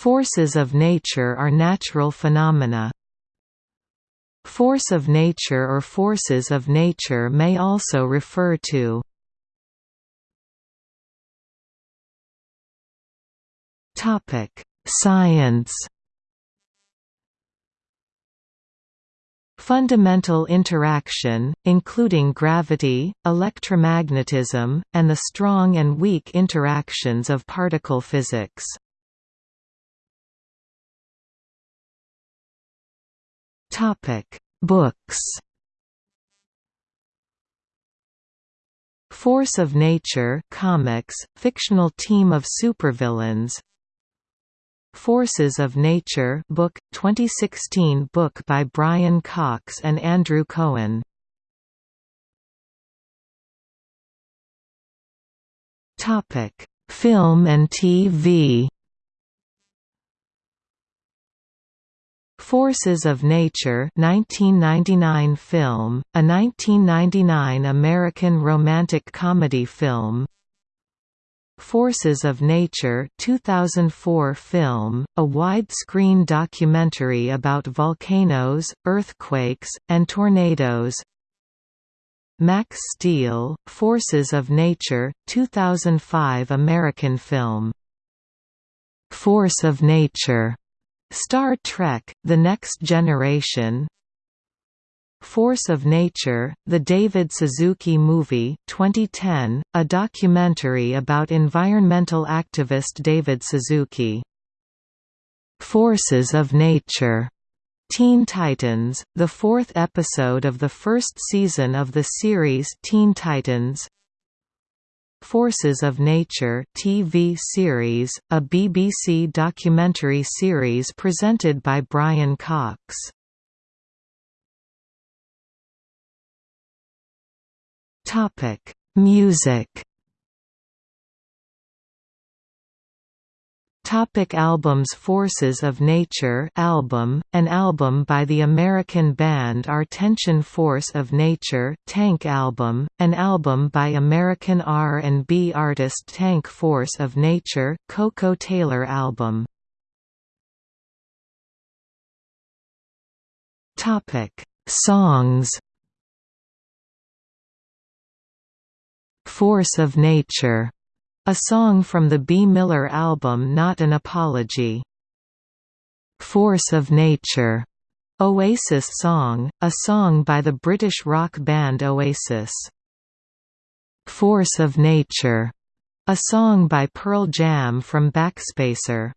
Forces of nature are natural phenomena. Force of nature or forces of nature may also refer to Science Fundamental interaction, including gravity, electromagnetism, and the strong and weak interactions of particle physics. Books Force of Nature comics, fictional team of supervillains Forces of Nature book, 2016 book by Brian Cox and Andrew Cohen Topic: Film and TV Forces of Nature 1999 film, a 1999 American romantic comedy film. Forces of Nature 2004 film, a widescreen documentary about volcanoes, earthquakes, and tornadoes. Max Steel, Forces of Nature, 2005 American film. Force of Nature Star Trek, The Next Generation Force of Nature, the David Suzuki Movie 2010, a documentary about environmental activist David Suzuki. Forces of Nature Teen Titans, the fourth episode of the first season of the series Teen Titans Forces of Nature TV series, a BBC documentary series presented by Brian Cox. Topic: Music. Topic albums Forces of Nature album, an album by the American band Our-Tension Force of Nature Tank album, an album by American R&B artist Tank Force of Nature Koko Taylor album. Topic Songs. Force of Nature a song from the Bea Miller album Not an Apology. Force of Nature, Oasis song, a song by the British rock band Oasis. Force of Nature, a song by Pearl Jam from Backspacer.